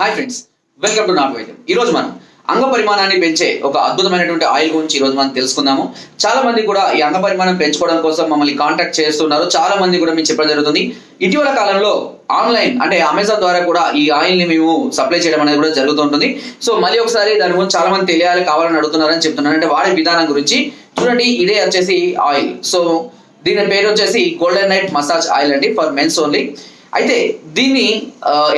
Hi friends welcome to నాట్ వైద్యం ఈ రోజు మనం అంగ పరిమాణాన్ని పెంచే ఒక అద్భుతమైనటువంటి ఆయిల్ గురించి ఈ రోజు మనం తెలుసుకుందాము. చాలా మంది కూడా ఈ అంగ పరిమాణం పెంచుకోవడం కోసం మమ్మల్ని కాంటాక్ట్ చేస్తున్నారు. చాలా మంది కూడా మీకు చెప్పడం జరుగుతుంది. ఇటీవల కాలంలో ఆన్లైన్ అంటే అమెజాన్ ద్వారా కూడా ఈ ఆయిల్ని మేము సప్లై చేయడం అనేది కూడా జరుగుతుంటుంది సో మళ్ళీ ఒకసారి దాని గురించి చాలా మంది తెలియాలి కావాలని అడుగుతున్నారని చెప్తున్నాను. అంటే వాడే విధానం గురించి చూడండి ఇదే వచ్చేసి ఆయిల్. సో దీని పేరు వచ్చేసి గోల్డెన్ నైట్ మసాజ్ ఆయిల్ అండి ఫర్ మెన్స్ ఓన్లీ అయితే దీన్ని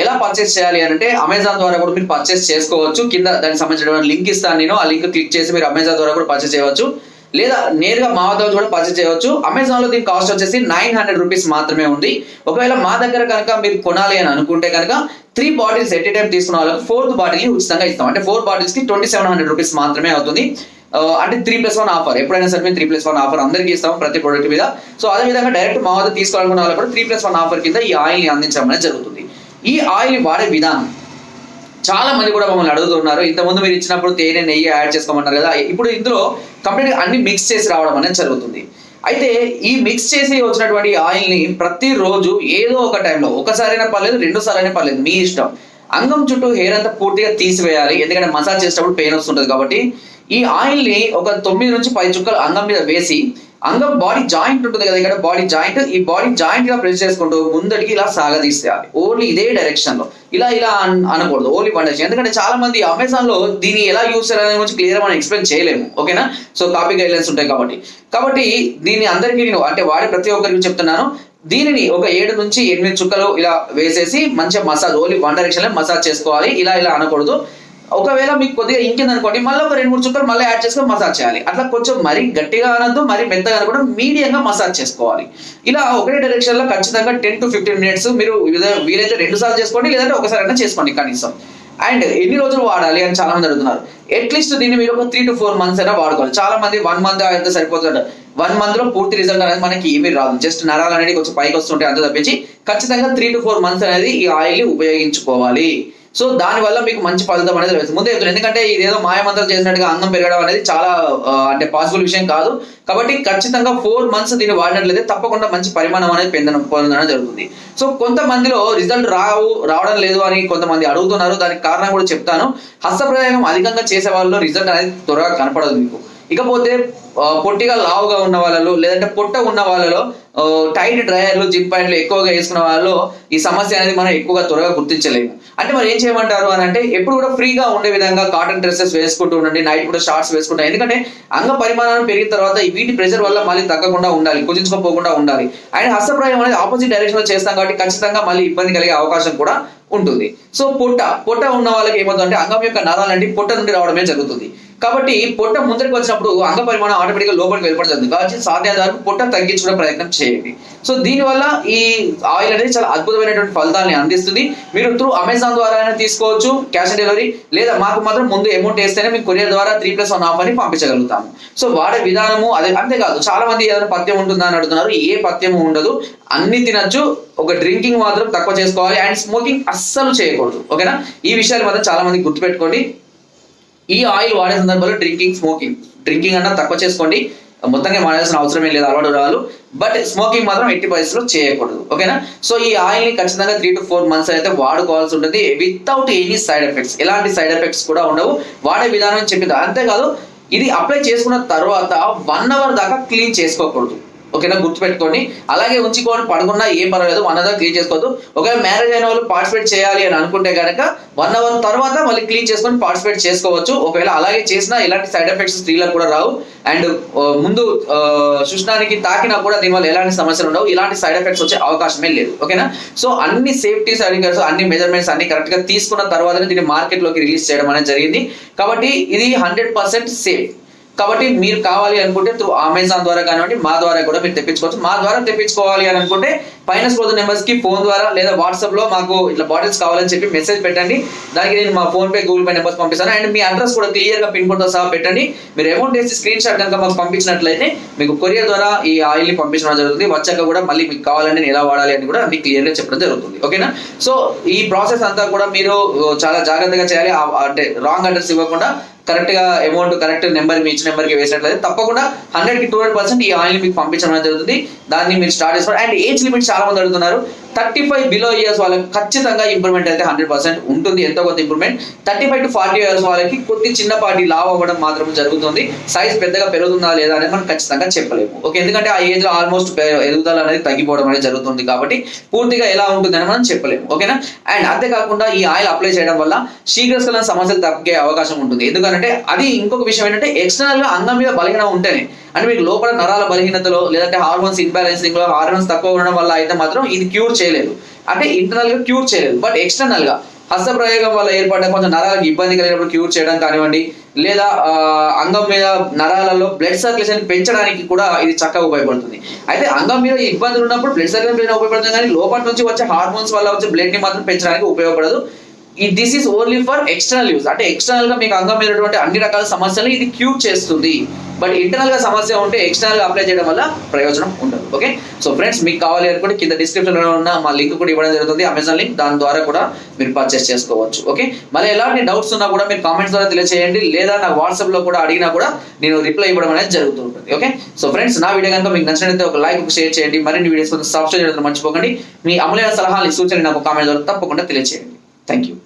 ఎలా పర్చేస్ చేయాలి అని అంటే అమెజాన్ ద్వారా కూడా మీరు పర్చేస్ చేసుకోవచ్చు. కింద దానికి సంబంధించిన లింక్ ఇస్తాను నేను. ఆ లింక్ క్లిక్ చేసి మీరు అమెజాన్ ద్వారా కూడా పర్చేస్ చేయవచ్చు. లేదా నేరుగా మా వద్ద కూడా పర్చేస్ చేయవచ్చు. అమెజాన్లో దీని కాస్ట్ వచ్చేసి నైన్ హండ్రెడ్ రూపీస్ మాత్రమే ఉంది. ఒకవేళ మా దగ్గర కనుక మీరు కొనాలి అని అనుకుంటే కనుక three bottles at a time తీసుకున్న వాళ్ళకి ఫోర్త్ బాటిల్ ఉచితంగా ఇస్తాం. అంటే ఫోర్ బాటిల్స్కి ట్వంటీ సెవెన్ హండ్రెడ్ రూపీస్ మాత్రమే అవుతుంది. అంటే త్రీ ప్లస్ వన్ ఆఫర్ ఎప్పుడైనా సరే మేము త్రీ ప్లస్ వన్ ఆఫర్ అందరికీ ఇస్తాం ప్రతి ప్రోడక్ట్ మీద. సో అదే విధంగా డైరెక్ట్ మా వద్ద తీసుకోవాలనుకున్న వాళ్ళు కూడా త్రీ ప్లస్ వన్ ఆఫర్ కింద ఈ ఆయిల్ని అందించడం అనేది జరుగుతుంది. ఈ ఆయిల్ వాడే విధానం. చాలా మంది కూడా మమ్మల్ని అడుగుతున్నారు. ఇంతకుముందు మీరు ఇచ్చినప్పుడు తేనె నెయ్యి యాడ్ చేసుకోమన్నారు కదా. ఇప్పుడు ఇందులో కంప్లీట్ అన్ని మిక్స్ చేసి రావడం అనేది జరుగుతుంది. అయితే ఈ మిక్స్ చేసి వచ్చినటువంటి ఆయిల్ని ప్రతిరోజు ఏదో ఒక టైంలో ఒకసారైనా పర్లేదు రెండు సార్లు పర్లేదు మీ ఇష్టం. అంగం చుట్టూ హెయిర్ అంతా పూర్తిగా తీసివేయాలి. ఎందుకంటే మసాజ్ చేసేటప్పుడు పెయిన్ వస్తుంటుంది కాబట్టి ఈ ఆయిల్ని ఒక తొమ్మిది నుంచి పది చుక్కలు అంగం మీద వేసి అంగం బాడీ జాయింట్ ఉంటుంది కదా ఇక్కడ బాడీ జాయింట్ ఈ బాడీ జాయింట్గా ప్రెస్ చేసుకుంటూ ముందడికి ఇలా సాగదీసేయాలి. ఓన్లీ ఇదే డైరెక్షన్లో ఇలా ఇలా అనకూడదు. Only one direction. ఎందుకంటే చాలా మంది అమెజాన్లో దీన్ని ఎలా యూస్ చేయాలనే గురించి క్లియర్ మనం ఎక్స్ప్లెయిన్ చేయలేము. ఓకేనా? సో కాపీ గైడ్లైన్స్ ఉంటాయి కాబట్టి. కాబట్టి దీన్ని అందరికీ నేను అంటే వాడే ప్రతి ఒక్కరికి చెప్తున్నాను. దీనిని ఒక ఏడు నుంచి ఎనిమిది చుక్కలు ఇలా వేసేసి మంచిగా మసాజ్ ఓన్లీ వన్ డైరెక్షన్లో మసాజ్ చేసుకోవాలి. ఇలా ఇలా అనకూడదు. ఒకవేళ మీకు కొద్దిగా ఇంకింది అనుకోండి మళ్ళీ ఒక రెండు మూడు చుక్కలు మళ్ళీ యాడ్ చేసుకొని మసాజ్ చేయాలి. అట్లా కొంచెం మరీ గట్టిగా అనద్దు మరీ మెత్తగా అనకుండా మీడియంగా మసాజ్ చేసుకోవాలి. ఇలా ఒకటే డైరెక్షన్లో ఖచ్చితంగా టెన్ టు ఫిఫ్టీన్ మినిట్స్ మీరు వీలైతే రెండు సార్లు చేసుకోండి లేదంటే ఒకసారి అయినా చేసుకోండి కనీసం. అండ్ ఎన్ని రోజులు వాడాలి అని చాలా మంది అడుగుతున్నారు. అట్లీస్ట్ దీన్ని మీరు ఒక త్రీ టు ఫోర్ మంత్స్ అయినా వాడుకోవాలి. చాలా మంది వన్ మంత్ అయితే సరిపోతుంది వన్ మంత్లో పూర్తి రిజల్ట్ అనేది మనకి ఏమీ రాదు. జస్ట్ నరాలు అనేది కొంచెం పైకి వస్తుంటే అంత తప్పించి ఖచ్చితంగా త్రీ టు ఫోర్ మంత్స్ అనేది ఈ ఆయిల్ని ఉపయోగించుకోవాలి. సో దాని వల్ల మీకు మంచి ఫలితం అనేది లభిస్తుంది. ముందే చెప్తున్నాను ఎందుకంటే ఇదేదో మాయమంత్రం చేసినట్టుగా అందం పెరగడం అనేది చాలా అంటే పాసిబుల్ విషయం కాదు. కాబట్టి ఖచ్చితంగా ఫోర్ మంత్స్ దీన్ని వాడినట్లయితే తప్పకుండా మంచి పరిమాణం అనేది పొందడం పొందడం జరుగుతుంది. సో కొంతమందిలో రిజల్ట్ రావు రావడం లేదు అని కొంతమంది అడుగుతున్నారు. దానికి కారణం కూడా చెప్తాను. హస్తప్రయోగం అధికంగా చేసే వాళ్ళలో రిజల్ట్ అనేది త్వరగా కనపడదు మీకు. ఇకపోతే పొట్టిగా లావుగా ఉన్న వాళ్ళలో లేదంటే పొట్ట ఉన్న వాళ్ళలో టైట్ డ్రైయర్లు జిమ్ ప్యాంట్లు ఎక్కువగా వేసుకున్న వాళ్ళు ఈ సమస్య అనేది మనం ఎక్కువగా త్వరగా గుర్తించలేము. అంటే మరి ఏం చేయమంటారు అని అంటే ఎప్పుడు కూడా ఫ్రీగా ఉండే విధంగా కాటన్ డ్రెస్సెస్ వేసుకుంటూ ఉండండి నైట్ కూడా షార్ట్స్ వేసుకుంటాం. ఎందుకంటే అంగ పరిమాణం పెరిగిన తర్వాత ఈ వీటి ప్రెషర్ వల్ల మళ్ళీ తగ్గకుండా ఉండాలి కుదించుకోపోకుండా ఉండాలి. అండ్ హస్తప్రాయం అనేది ఆపోజిట్ డైరెక్షన్లో చేస్తాం కాబట్టి ఖచ్చితంగా మళ్ళీ ఇబ్బంది కలిగే అవకాశం కూడా ఉంటుంది. సో పొట్ట పొట్ట ఉన్న వాళ్ళకి ఏమవుతుందంటే అంగం యొక్క నరాలు అంటే పొట్ట నుండి రావడమే జరుగుతుంది. కాబట్టి పొట్ట ముందరికి వచ్చినప్పుడు అంగ పరిమాణం ఆటోమేటిక్గా లోపలికి వెళ్ళిపోవడం జరుగుతుంది కాబట్టి సాధ్యత వరకు పొట్ట తగ్గించడం ప్రయత్నం చేయండి. సో దీనివల్ల ఈ ఆయిల్ అనేది చాలా అద్భుతమైనటువంటి ఫలితాలని అందిస్తుంది. మీరు త్రూ అమెజాన్ ద్వారా అయినా తీసుకోవచ్చు క్యాష్ ఆన్ డెలివరీ లేదా మాకు మాత్రం ముందు అమౌంట్ వేస్తేనే మీకు కొరియర్ ద్వారా త్రీ ప్లస్ వన్ ఆఫ్ అని పంపించగలుగుతాము. సో వాడే విధానము అదే అంతేకాదు చాలా మంది ఏదైనా పథ్యం ఉంటుందా అని అడుగుతున్నారు ఏ పథ్యము ఉండదు. అన్ని తినచ్చు ఒక డ్రింకింగ్ మాత్రం తక్కువ చేసుకోవాలి అండ్ స్మోకింగ్ అస్సలు చేయకూడదు. ఓకేనా? ఈ విషయాలు మాత్రం చాలా మంది గుర్తుపెట్టుకోండి. ఈ ఆయిల్ వాడే సందర్భంలో డ్రింకింగ్ స్మోకింగ్ డ్రింకింగ్ అన్నా తక్కువ చేసుకోండి. మొత్తంగా మానేయాల్సిన అవసరం ఏం లేదు. అలవాటు రావాలి బట్ స్మోకింగ్ మాత్రం ఎట్టి పరిస్థితుల్లో చేయకూడదు. ఓకేనా సో ఈ ఆయిల్ని ఖచ్చితంగా త్రీ టు ఫోర్ మంత్స్ అయితే వాడుకోవాల్సి ఉంటుంది. వితౌట్ ఎనీ సైడ్ ఎఫెక్ట్స్ ఎలాంటి సైడ్ ఎఫెక్ట్స్ కూడా ఉండవు. వాడే విధానం చెప్పింది. అంతేకాదు ఇది అప్లై చేసుకున్న తర్వాత వన్ అవర్ దాకా క్లీన్ చేసుకోకూడదు. ఓకేనా? గుర్తుపెట్టుకోండి. అలాగే ఉంచుకోండి పడుకున్నా ఏం పర్వాలేదు వన్ అవర్ క్లీన్ చేసుకోవద్దు. ఒకవేళ మ్యారేజ్ అయిన వాళ్ళు పార్టిసిపేట్ చేయాలి అని అనుకుంటే కనుక వన్ అవర్ తర్వాత మళ్ళీ క్లీన్ చేసుకొని పార్టిసిపేట్ చేసుకోవచ్చు. ఒకవేళ అలాగే చేసినా ఎలాంటి సైడ్ ఎఫెక్ట్స్ స్త్రీలకు కూడా రావు. అండ్ ముందు సుష్ణానికి తాకినా కూడా దీనివల్ల ఎలాంటి సమస్యలు ఉండవు. ఇలాంటి సైడ్ ఎఫెక్ట్స్ వచ్చే అవకాశమే లేదు. ఓకేనా? సో అన్ని సేఫ్టీ సర్టిఫికేట్స్ అన్ని మెజర్మెంట్స్ అన్ని కరెక్ట్గా తీసుకున్న తర్వాతనే దీన్ని మార్కెట్లోకి రిలీజ్ చేయడం అనేది జరిగింది. కాబట్టి ఇది హండ్రెడ్ పర్సెంట్ సేఫ్ కాబట్టి మీరు కావాలి అనుకుంటే త్రూ అమెజాన్ ద్వారా కానివ్వండి మా ద్వారా కూడా మీరు తెప్పించుకోవచ్చు. మా ద్వారా తెప్పించుకోవాలి అని అనుకుంటే పైన స్క్రోల్ నెంబర్స్కి ఫోన్ ద్వారా లేదా వాట్సాప్లో మాకు ఇట్లా బాటిల్స్ కావాలని చెప్పి మెసేజ్ పెట్టండి. దానికి నేను మా PhonePe Google Pay numbers పంపిస్తాను. అండ్ మీ అడ్రస్ కూడా క్లియర్గా పిన్ కోడ్తో సహా పెట్టండి. మీరు అమౌంట్ వేసి స్క్రీన్ షాట్ కనుక మాకు పంపించినట్లయితే మీకు కొరియర్ ద్వారా ఈ ఆయిల్ని పంపించడం జరుగుతుంది. వచ్చాక కూడా మళ్ళీ మీకు కావాలని నేను ఎలా వాడాలి అని కూడా మీకు క్లియర్గా చెప్పడం జరుగుతుంది. ఓకేనా సో ఈ ప్రాసెస్ అంతా కూడా మీరు చాలా జాగ్రత్తగా చేయాలి. అంటే రాంగ్ అడ్రస్ ఇవ్వకుండా కరెక్ట్గా అమౌంట్ కరెక్ట్ నెంబర్ మీ ఇచ్చిన నెంబర్కి వేసినట్లయితే తప్పకుండా హండ్రెడ్కి టూ హండ్రెడ్ పర్సెంట్ ఈ ఆయిల్ మీకు పంపించడం అనేది జరుగుతుంది. దాన్ని మీరు స్టార్ట్ చేసుకోండి అండ్ ఏజ్ లిమిట్ చాలా మంది అడుగుతున్నారు. థర్టీ ఫైవ్ బిలో ఇయర్స్ వాళ్ళకి ఖచ్చితంగా ఇంప్రూవ్మెంట్ అయితే హండ్రెడ్ పర్సెంట్ ఉంటుంది. ఎంతో కొంత improvement thirty five to forty years వాళ్ళకి కొద్ది చిన్నపాటి లావ్ అవ్వడం మాత్రం జరుగుతుంది. సైజ్ పెద్దగా పెరుగుతుందా లేదా అనేది మనం ఖచ్చితంగా చెప్పలేము. ఓకే ఎందుకంటే ఆ ఏజ్లో ఆల్మోస్ట్ ఎదుగుదల అనేది తగ్గిపోవడం అనేది జరుగుతుంది కాబట్టి పూర్తిగా ఎలా ఉంటుందని మనం చెప్పలేము. ఓకేనా అండ్ అంతేకాకుండా ఈ ఆయిల్ అప్లై చేయడం వల్ల శీఘ్రస్కలన సమస్యలు తగ్గే అవకాశం ఉంటుంది. ఎందుకంటే అది ఇంకొక విషయం ఏంటంటే ఎక్స్టర్నల్గా అంగం మీద బలహీనం ఉంటేనే అంటే మీకు లోపల నరాల బలహీనతలో లేదంటే హార్మోన్స్ ఇన్బ్యాలెన్సింగ్లో హార్మోన్స్ తక్కువ ఉండడం వల్ల అయితే మాత్రం ఇది క్యూర్ చేయలేదు. అంటే ఇంటర్నల్గా క్యూర్ చేయలేదు. బట్ ఎక్స్టర్నల్గా హస్త ప్రయోగం వల్ల ఏర్పడ్డ కొంచెం నరాలకు ఇబ్బంది కలిగినప్పుడు క్యూర్ చేయడం కానివ్వండి లేదా అంగం మీద నరాలలో బ్లడ్ సర్క్యులేషన్ పెంచడానికి కూడా ఇది చక్కగా ఉపయోగపడుతుంది. అయితే అంగం మీద ఇబ్బందులు ఉన్నప్పుడు బ్లడ్ సర్క్యులేషన్ ఉపయోగపడుతుంది కానీ లోపల నుంచి వచ్చే హార్మోన్స్ వల్ల వచ్చే బ్లడ్ని మాత్రం పెంచడానికి ఉపయోగపడదు. ఈ this is only for external use అంటే ఎక్స్టర్నల్గా మీకు అంగం మీద అన్ని రకాల సమస్యలు ఇది క్యూర్ చేస్తుంది. బట్ ఇంటర్నల్గా సమస్య ఉంటే ఎక్స్టర్నల్గా అప్లై చేయడం వల్ల ప్రయోజనం ఉండదు. ఓకే సో ఫ్రెండ్స్ మీకు కావాలి అనుకుంటే కింద డిస్క్రిప్షన్లో ఉన్న మా లింక్ కూడా ఇవ్వడం జరుగుతుంది. అమెజాన్ లింక్ దాని ద్వారా కూడా మీరు పర్చేస్ చేసుకోవచ్చు. ఓకే మళ్ళీ ఎలాంటి డౌట్స్ ఉన్నా కూడా మీరు కామెంట్స్ ద్వారా తెలియజేయండి లేదా నా వాట్సాప్లో కూడా అడిగినా కూడా నేను రిప్లై ఇవ్వడం అనేది జరుగుతూ ఉంటుంది. ఓకే సో ఫ్రెండ్స్ నా వీడియో కనుక మీకు నచ్చినట్లయితే ఒక లైక్ ఒక షేర్ చేయండి. మరిన్ని వీడియోస్ కోసం సబ్స్క్రైబ్ చేయడం మర్చిపోకండి. మీ అమలైన సలహాలు సూచనలు నాకు కామెంట్ ద్వారా తప్పకుండా తెలియజేయండి థ్యాంక్ యూ